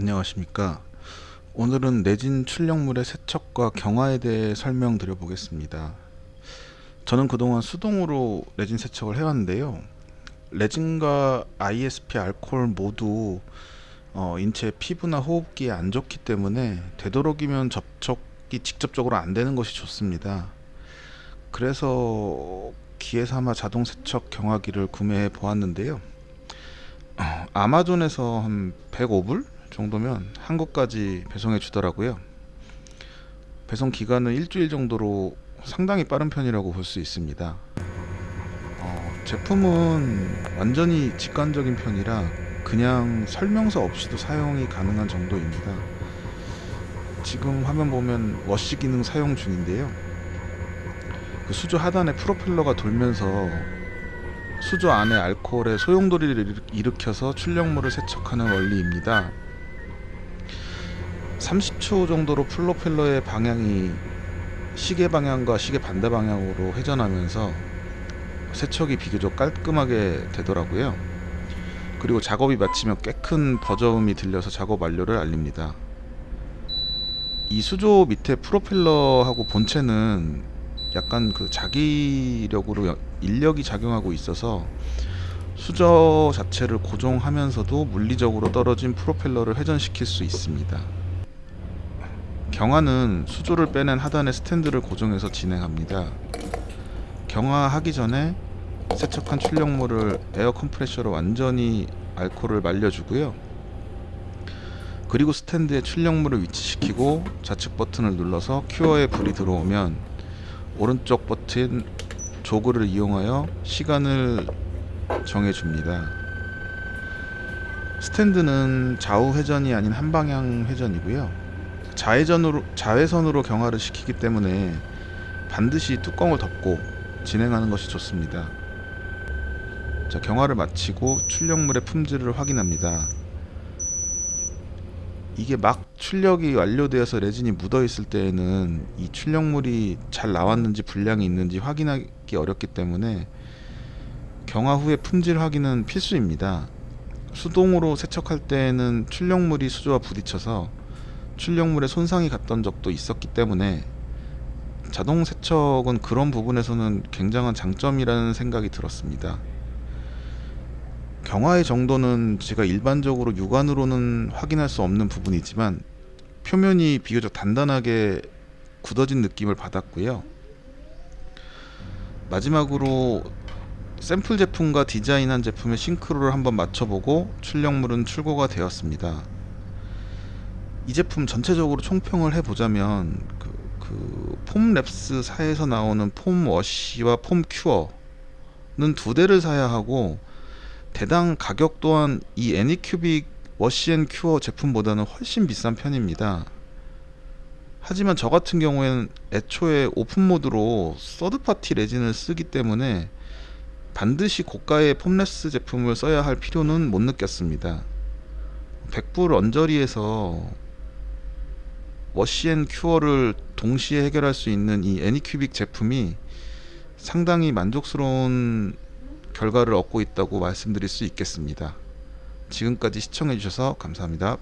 안녕하십니까? 오늘은 내진 출력물의 세척과 경화에 대해 설명드려 보겠습니다. 저는 그동안 수동으로 레진 세척을 해왔는데요. 레진과 ISP 알코올 모두 어, 인체 피부나 호흡기에 안 좋기 때문에 되도록이면 접촉이 직접적으로 안 되는 것이 좋습니다. 그래서 기회삼아 자동 세척 경화기를 구매해 보았는데요. 어, 아마존에서 한 105불 정도면 한국까지 배송해 주더라고요. 배송 기간은 일주일 정도로 상당히 빠른 편이라고 볼 수 있습니다. 어, 제품은 완전히 직관적인 편이라 그냥 설명서 없이도 사용이 가능한 정도입니다. 지금 화면 보면 워시 기능 사용 중인데요. 그 수조 하단에 프로펠러가 돌면서 수조 안에 알코올의 소용돌이를 일으켜서 출력물을 세척하는 원리입니다 30초 정도로 플로펠러의 방향이 시계 방향과 시계 반대 방향으로 회전하면서 세척이 비교적 깔끔하게 되더라고요. 그리고 작업이 마치면 꽤 큰 버저음이 들려서 작업 완료를 알립니다. 이 수조 밑에 프로펠러하고 본체는 약간 그 자기력으로 인력이 작용하고 있어서 수조 자체를 고정하면서도 물리적으로 떨어진 프로펠러를 회전시킬 수 있습니다 경화는 수조를 빼낸 하단의 스탠드를 고정해서 진행합니다. 경화하기 전에 세척한 출력물을 air compressor로 완전히 알코올을 말려주고요. 그리고 스탠드에 출력물을 위치시키고 좌측 버튼을 눌러서 큐어에 불이 들어오면 오른쪽 버튼 조그를 이용하여 시간을 정해줍니다. 스탠드는 좌우 회전이 아닌 한방향 회전이고요. 자회전으로 자외선으로 경화를 시키기 때문에 반드시 뚜껑을 덮고 진행하는 것이 좋습니다. 자, 경화를 마치고 출력물의 품질을 확인합니다. 이게 막 출력이 완료되어서 레진이 묻어 있을 때에는 이 출력물이 잘 나왔는지 분량이 있는지 확인하기 어렵기 때문에 경화 후에 품질 확인은 필수입니다. 수동으로 세척할 때에는 출력물이 수조와 부딪혀서 출력물에 손상이 갔던 적도 있었기 때문에 자동 세척은 그런 부분에서는 굉장한 장점이라는 생각이 들었습니다. 경화의 정도는 제가 일반적으로 육안으로는 확인할 수 없는 부분이지만 표면이 비교적 단단하게 굳어진 느낌을 받았고요. 마지막으로 샘플 제품과 디자인한 제품의 싱크로를 한번 맞춰보고 출력물은 출고가 되었습니다. 이 제품 전체적으로 총평을 해보자면 그, 그 폼랩스 사에서 나오는 폼 워시와 폼 큐어는 두 대를 사야 하고 대당 가격 또한 이 애니큐빅 워시앤 큐어 제품보다는 훨씬 비싼 편입니다. 하지만 저 같은 경우에는 애초에 open mode로 third party 레진을 쓰기 때문에 반드시 고가의 폼랩스 제품을 써야 할 필요는 못 느꼈습니다. 100불 언저리에서 워시앤 큐어를 동시에 해결할 수 있는 이 애니큐빅 제품이 상당히 만족스러운 결과를 얻고 있다고 말씀드릴 수 있겠습니다. 지금까지 시청해 주셔서 감사합니다.